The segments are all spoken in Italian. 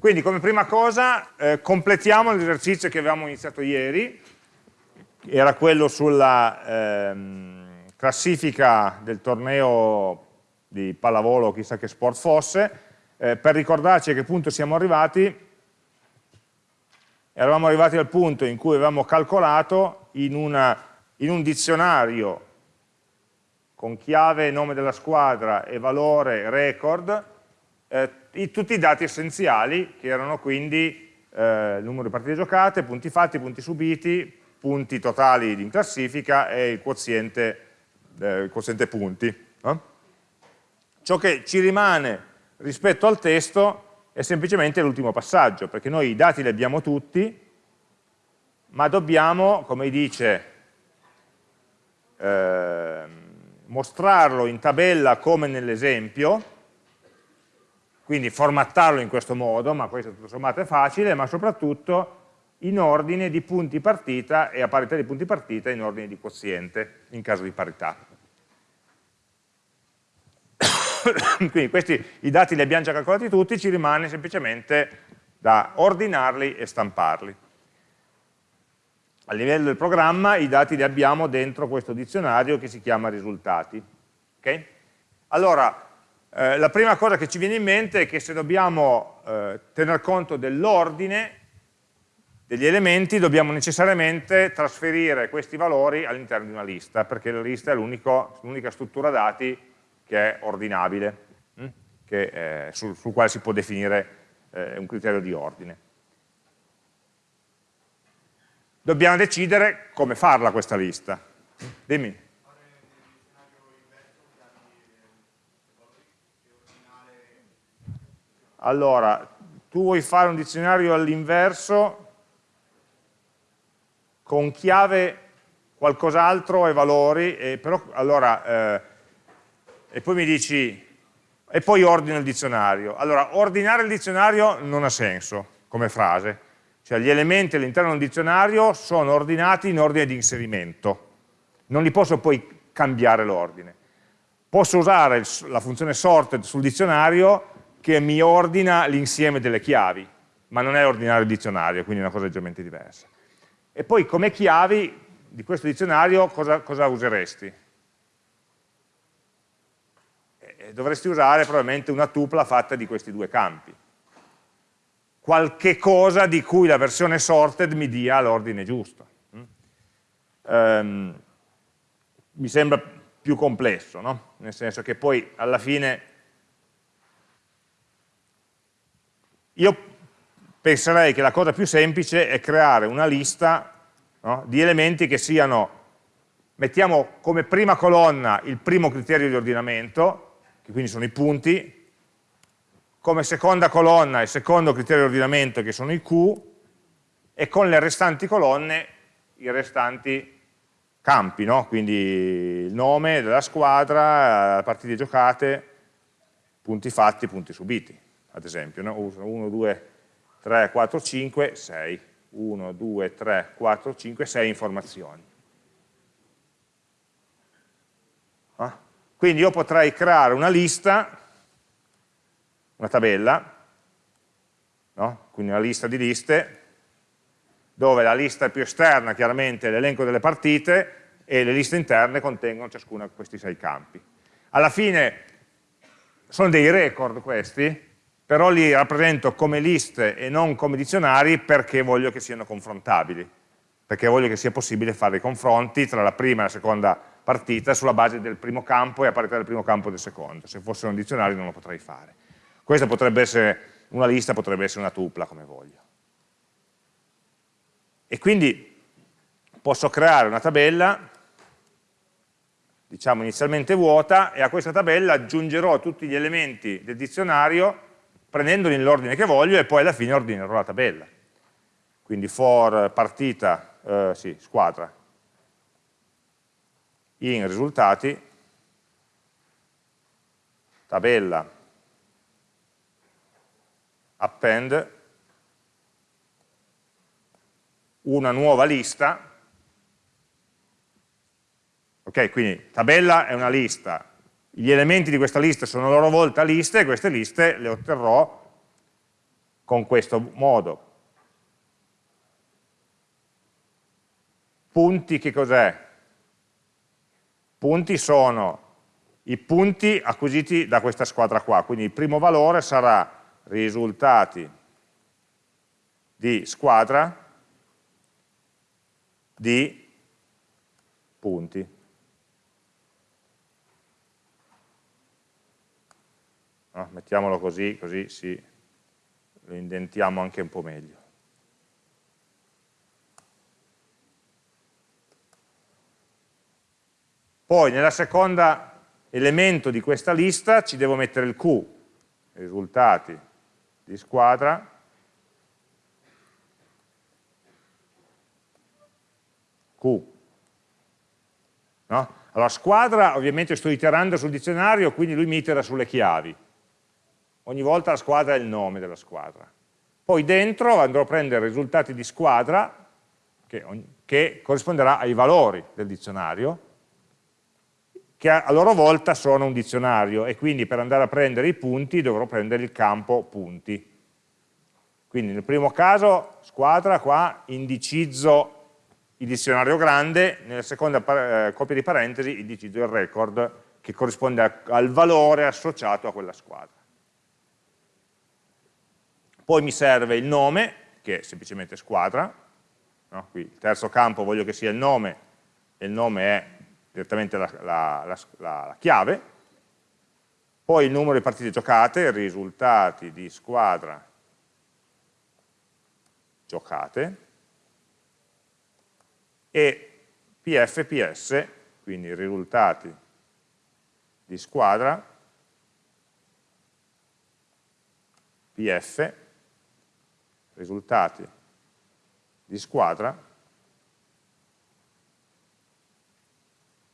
Quindi come prima cosa eh, completiamo l'esercizio che avevamo iniziato ieri, era quello sulla ehm, classifica del torneo di pallavolo, chissà che sport fosse, eh, per ricordarci a che punto siamo arrivati, eravamo arrivati al punto in cui avevamo calcolato in, una, in un dizionario con chiave, nome della squadra e valore record, eh, i, tutti i dati essenziali, che erano quindi eh, numero di partite giocate, punti fatti, punti subiti, punti totali in classifica e il quoziente, eh, il quoziente punti. No? Ciò che ci rimane rispetto al testo è semplicemente l'ultimo passaggio, perché noi i dati li abbiamo tutti, ma dobbiamo, come dice, eh, mostrarlo in tabella come nell'esempio, quindi formattarlo in questo modo, ma questo tutto sommato è facile, ma soprattutto in ordine di punti partita e a parità di punti partita in ordine di quoziente, in caso di parità. quindi questi i dati li abbiamo già calcolati tutti, ci rimane semplicemente da ordinarli e stamparli. A livello del programma i dati li abbiamo dentro questo dizionario che si chiama risultati. Okay? Allora, eh, la prima cosa che ci viene in mente è che se dobbiamo eh, tener conto dell'ordine degli elementi dobbiamo necessariamente trasferire questi valori all'interno di una lista, perché la lista è l'unica struttura dati che è ordinabile, hm? che, eh, sul, sul, quale si può definire eh, un criterio di ordine. Dobbiamo decidere come farla questa lista. Dimmi. Allora, tu vuoi fare un dizionario all'inverso con chiave qualcos'altro e valori, e però, allora, eh, e poi mi dici, e poi ordino il dizionario. Allora, ordinare il dizionario non ha senso come frase, cioè gli elementi all'interno del dizionario sono ordinati in ordine di inserimento, non li posso poi cambiare l'ordine. Posso usare la funzione sorted sul dizionario che mi ordina l'insieme delle chiavi, ma non è ordinare il dizionario, quindi è una cosa leggermente diversa. E poi come chiavi di questo dizionario cosa, cosa useresti? Dovresti usare probabilmente una tupla fatta di questi due campi. Qualche cosa di cui la versione sorted mi dia l'ordine giusto. Um, mi sembra più complesso, no? nel senso che poi alla fine Io penserei che la cosa più semplice è creare una lista no, di elementi che siano, mettiamo come prima colonna il primo criterio di ordinamento, che quindi sono i punti, come seconda colonna il secondo criterio di ordinamento che sono i Q, e con le restanti colonne i restanti campi, no? quindi il nome della squadra, partite giocate, punti fatti, punti subiti ad esempio, no? 1, 2, 3, 4, 5, 6. 1, 2, 3, 4, 5, 6 informazioni. Ah? Quindi io potrei creare una lista, una tabella, no? quindi una lista di liste, dove la lista più esterna chiaramente è l'elenco delle partite e le liste interne contengono ciascuna di questi sei campi. Alla fine sono dei record questi, però li rappresento come liste e non come dizionari perché voglio che siano confrontabili, perché voglio che sia possibile fare i confronti tra la prima e la seconda partita sulla base del primo campo e a parità del primo campo del secondo. Se fossero un dizionario non lo potrei fare. Questa potrebbe essere una lista, potrebbe essere una tupla, come voglio. E quindi posso creare una tabella, diciamo inizialmente vuota, e a questa tabella aggiungerò tutti gli elementi del dizionario prendendoli nell'ordine che voglio e poi alla fine ordinerò la tabella. Quindi for partita, eh, sì, squadra, in risultati, tabella, append, una nuova lista, ok, quindi tabella è una lista, gli elementi di questa lista sono a loro volta liste e queste liste le otterrò con questo modo. Punti che cos'è? Punti sono i punti acquisiti da questa squadra qua, quindi il primo valore sarà risultati di squadra di punti. No? Mettiamolo così, così si, lo indentiamo anche un po' meglio. Poi nella seconda elemento di questa lista ci devo mettere il Q, risultati di squadra, Q. No? Allora, squadra, ovviamente sto iterando sul dizionario, quindi lui mi itera sulle chiavi. Ogni volta la squadra è il nome della squadra. Poi dentro andrò a prendere i risultati di squadra, che, che corrisponderà ai valori del dizionario, che a loro volta sono un dizionario e quindi per andare a prendere i punti dovrò prendere il campo punti. Quindi nel primo caso squadra qua indicizzo il dizionario grande, nella seconda eh, copia di parentesi indicizzo il record che corrisponde a, al valore associato a quella squadra. Poi mi serve il nome, che è semplicemente squadra, no? qui il terzo campo voglio che sia il nome, e il nome è direttamente la, la, la, la chiave, poi il numero di partite giocate, risultati di squadra giocate, e PFPS, quindi risultati di squadra, PF, risultati di squadra,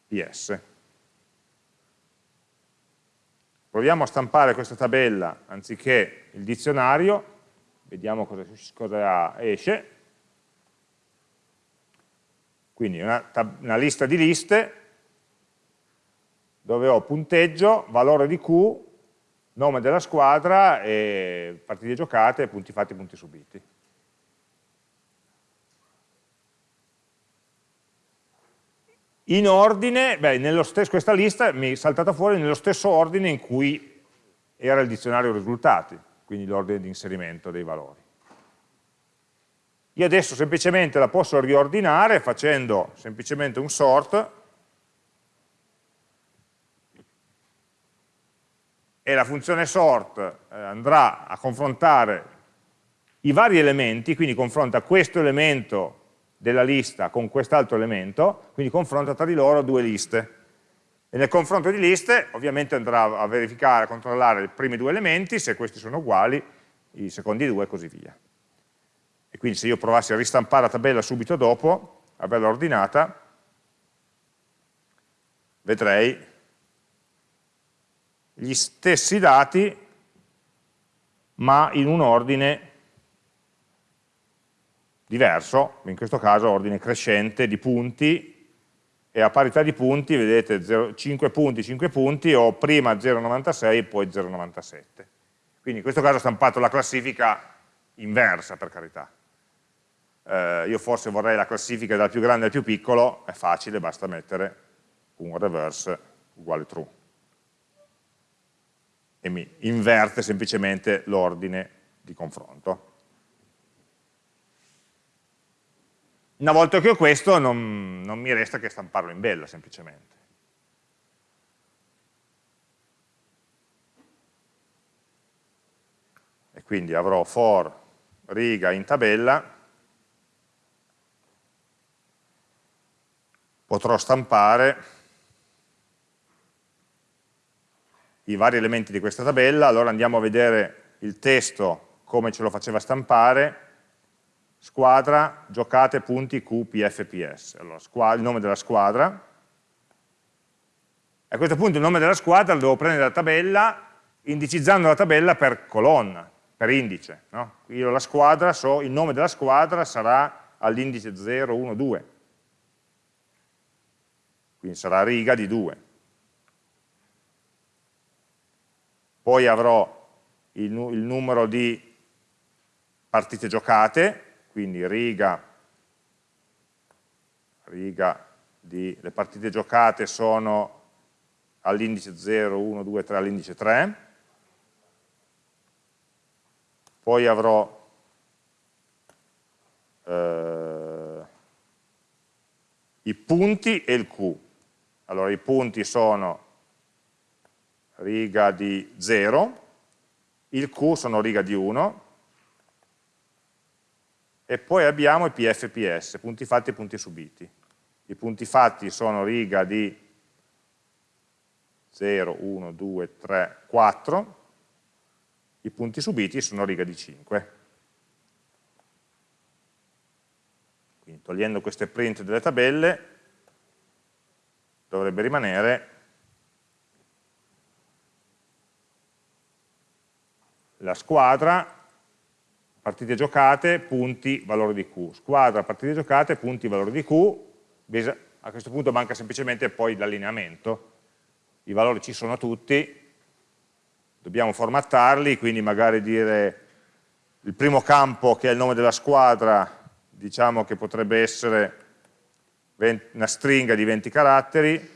PS. Proviamo a stampare questa tabella anziché il dizionario, vediamo cosa, cosa esce. Quindi una, una lista di liste dove ho punteggio, valore di Q, nome della squadra, partite giocate, punti fatti, punti subiti. In ordine, beh, stesso, questa lista mi è saltata fuori nello stesso ordine in cui era il dizionario risultati, quindi l'ordine di inserimento dei valori. Io adesso semplicemente la posso riordinare facendo semplicemente un sort e la funzione sort eh, andrà a confrontare i vari elementi, quindi confronta questo elemento della lista con quest'altro elemento, quindi confronta tra di loro due liste. E nel confronto di liste ovviamente andrà a verificare, a controllare i primi due elementi, se questi sono uguali, i secondi due e così via. E quindi se io provassi a ristampare la tabella subito dopo, averla ordinata, vedrei gli stessi dati ma in un ordine diverso, in questo caso ordine crescente di punti, e a parità di punti, vedete 0, 5 punti, 5 punti, ho prima 0,96 e poi 0,97. Quindi in questo caso ho stampato la classifica inversa, per carità. Eh, io forse vorrei la classifica dal più grande al più piccolo, è facile, basta mettere un reverse uguale true. E mi inverte semplicemente l'ordine di confronto. Una volta che ho questo non, non mi resta che stamparlo in bella semplicemente. E quindi avrò for riga in tabella, potrò stampare i vari elementi di questa tabella, allora andiamo a vedere il testo come ce lo faceva stampare, squadra, giocate, punti, Q, PF, PS. Allora, il nome della squadra. A questo punto il nome della squadra lo devo prendere dalla tabella, indicizzando la tabella per colonna, per indice. No? Io la squadra, so, il nome della squadra sarà all'indice 0, 1, 2. Quindi sarà riga di 2. Poi avrò il, il numero di partite giocate, quindi riga, riga di, le partite giocate sono all'indice 0, 1, 2, 3, all'indice 3, poi avrò eh, i punti e il Q. Allora i punti sono riga di 0, il Q sono riga di 1, e poi abbiamo i PFPS, punti fatti e punti subiti. I punti fatti sono riga di 0, 1, 2, 3, 4, i punti subiti sono riga di 5. Quindi togliendo queste print delle tabelle dovrebbe rimanere la squadra, partite giocate, punti, valore di Q. Squadra, partite giocate, punti, valore di Q. A questo punto manca semplicemente poi l'allineamento. I valori ci sono tutti, dobbiamo formattarli, quindi magari dire il primo campo che è il nome della squadra, diciamo che potrebbe essere una stringa di 20 caratteri,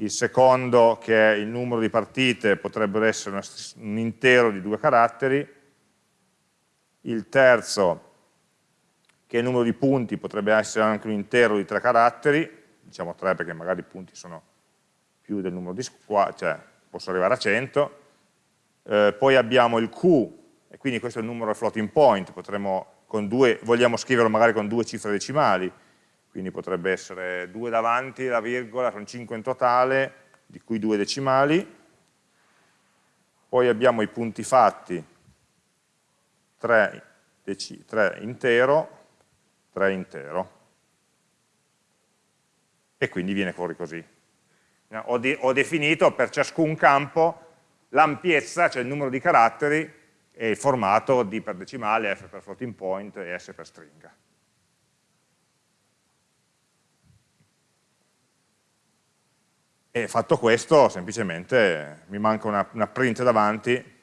il secondo che è il numero di partite potrebbe essere un intero di due caratteri, il terzo che è il numero di punti potrebbe essere anche un intero di tre caratteri, diciamo tre perché magari i punti sono più del numero di squadre, cioè posso arrivare a 100, eh, poi abbiamo il Q, e quindi questo è il numero floating point, potremmo con due, vogliamo scriverlo magari con due cifre decimali, quindi potrebbe essere 2 davanti, la virgola, sono 5 in totale, di cui 2 decimali, poi abbiamo i punti fatti, 3, 3 intero, 3 intero, e quindi viene fuori così. Ho, de ho definito per ciascun campo l'ampiezza, cioè il numero di caratteri, e il formato D per decimale, F per floating point e S per stringa. E fatto questo, semplicemente mi manca una, una print davanti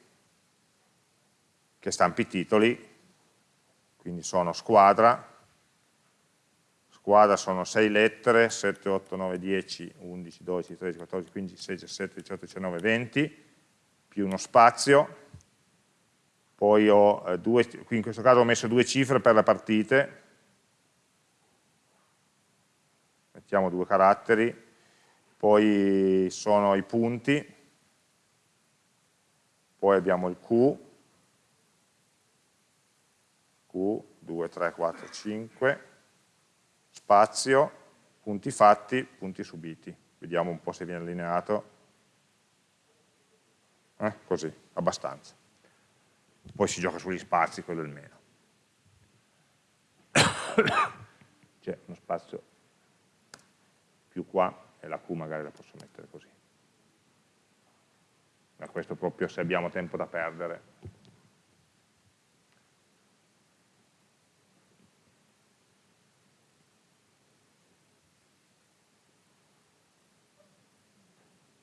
che stampi i titoli, quindi sono squadra, squadra sono 6 lettere, 7, 8, 9, 10, 11, 12, 13, 14, 15, 16, 17, 18, 19, 20, più uno spazio, poi ho eh, due, qui in questo caso ho messo due cifre per le partite, mettiamo due caratteri, poi sono i punti, poi abbiamo il Q, Q, 2, 3, 4, 5, spazio, punti fatti, punti subiti. Vediamo un po' se viene allineato. Eh, così, abbastanza. Poi si gioca sugli spazi, quello è il meno. C'è uno spazio più qua, e la Q magari la posso mettere così. Ma questo proprio se abbiamo tempo da perdere.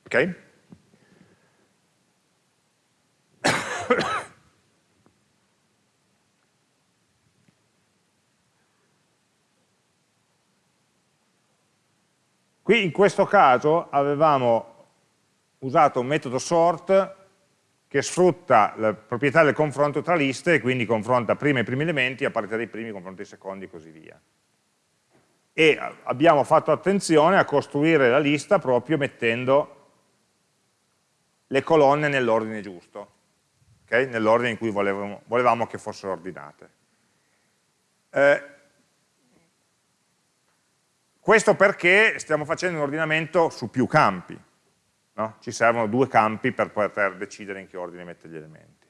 Ok? Qui in questo caso avevamo usato un metodo sort che sfrutta la proprietà del confronto tra liste e quindi confronta prima i primi elementi, a partire dai primi confronta i secondi e così via. E abbiamo fatto attenzione a costruire la lista proprio mettendo le colonne nell'ordine giusto, okay? nell'ordine in cui volevamo, volevamo, che fossero ordinate. Eh, questo perché stiamo facendo un ordinamento su più campi. No? Ci servono due campi per poter decidere in che ordine mettere gli elementi.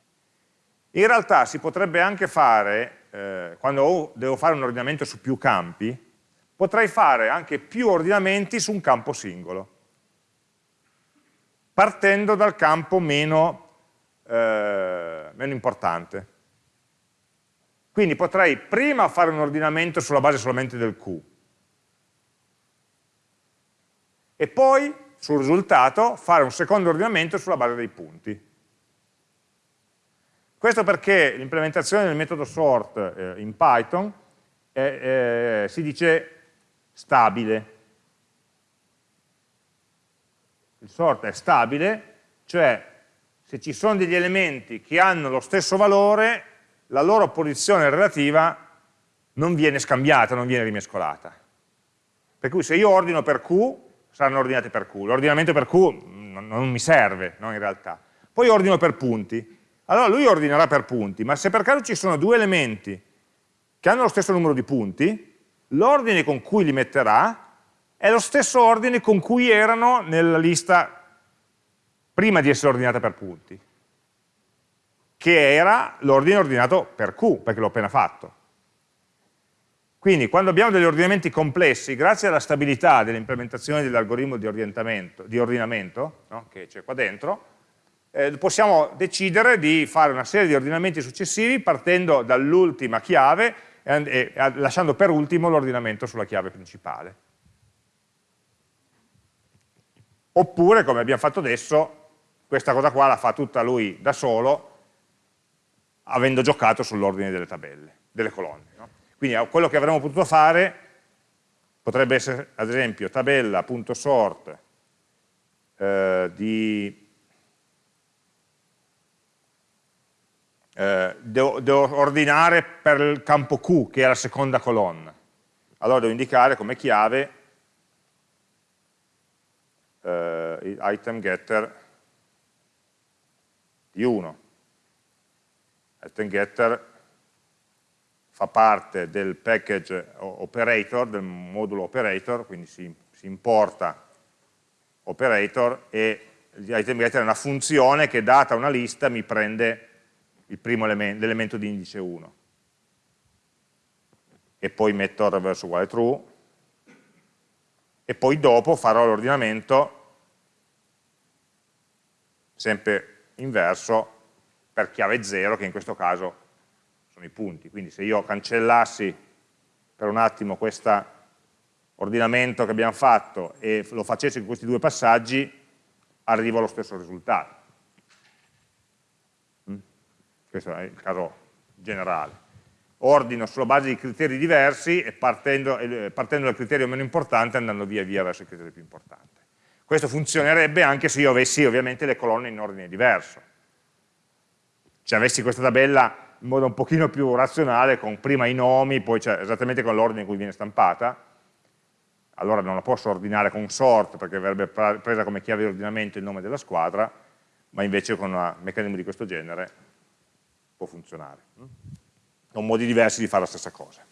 In realtà si potrebbe anche fare, eh, quando devo fare un ordinamento su più campi, potrei fare anche più ordinamenti su un campo singolo, partendo dal campo meno, eh, meno importante. Quindi potrei prima fare un ordinamento sulla base solamente del Q, e poi sul risultato fare un secondo ordinamento sulla base dei punti. Questo perché l'implementazione del metodo sort eh, in Python eh, si dice stabile. Il sort è stabile, cioè se ci sono degli elementi che hanno lo stesso valore, la loro posizione relativa non viene scambiata, non viene rimescolata. Per cui se io ordino per Q, saranno ordinate per Q. L'ordinamento per Q non, non mi serve, no, in realtà. Poi ordino per punti. Allora lui ordinerà per punti, ma se per caso ci sono due elementi che hanno lo stesso numero di punti, l'ordine con cui li metterà è lo stesso ordine con cui erano nella lista prima di essere ordinata per punti, che era l'ordine ordinato per Q, perché l'ho appena fatto. Quindi quando abbiamo degli ordinamenti complessi, grazie alla stabilità dell'implementazione dell'algoritmo di, di, ordinamento, no, che c'è qua dentro, eh, possiamo decidere di fare una serie di ordinamenti successivi partendo dall'ultima chiave e, e lasciando per ultimo l'ordinamento sulla chiave principale. Oppure, come abbiamo fatto adesso, questa cosa qua la fa tutta lui da solo, avendo giocato sull'ordine delle tabelle, delle colonne. No? Quindi quello che avremmo potuto fare potrebbe essere, ad esempio, tabella.sort eh, di eh, devo, devo, ordinare per il campo Q, che è la seconda colonna. Allora devo indicare come chiave eh, item getter di 1. Item getter fa parte del package operator, del modulo operator, quindi si, si importa operator e l'item getter è una funzione che data una lista mi prende il primo elemento di indice 1 e poi metto reverse uguale true. E poi dopo farò l'ordinamento sempre inverso per chiave 0 che in questo caso sono i punti. Quindi se io cancellassi per un attimo questo ordinamento che abbiamo fatto e lo facessi in questi due passaggi, arrivo allo stesso risultato. Mm? Questo è il caso generale. Ordino sulla base di criteri diversi e partendo, partendo dal criterio meno importante andando via via verso il criterio più importante. Questo funzionerebbe anche se io avessi ovviamente le colonne in ordine diverso. Se avessi questa tabella in modo un pochino più razionale, con prima i nomi, poi cioè, esattamente con l'ordine in cui viene stampata, allora non la posso ordinare con sort perché verrebbe presa come chiave di ordinamento il nome della squadra, ma invece con un meccanismo di questo genere può funzionare. Sono modi diversi di fare la stessa cosa.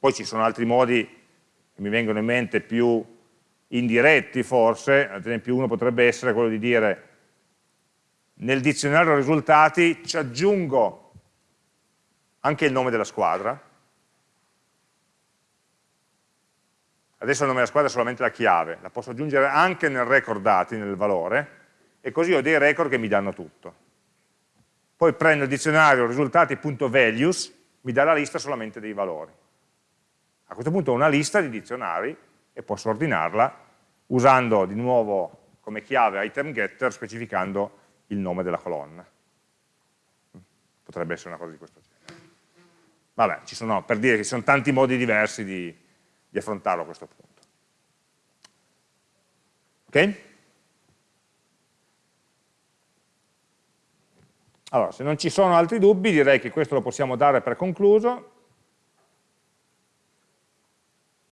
Poi ci sono altri modi mi vengono in mente più indiretti forse, ad esempio uno potrebbe essere quello di dire nel dizionario risultati ci aggiungo anche il nome della squadra, adesso il nome della squadra è solamente la chiave, la posso aggiungere anche nel record dati, nel valore, e così ho dei record che mi danno tutto. Poi prendo il dizionario risultati.values, mi dà la lista solamente dei valori. A questo punto ho una lista di dizionari e posso ordinarla usando di nuovo come chiave item getter specificando il nome della colonna. Potrebbe essere una cosa di questo genere. Vabbè, ci sono, per dire che ci sono tanti modi diversi di, di affrontarlo a questo punto. Ok? Allora, se non ci sono altri dubbi direi che questo lo possiamo dare per concluso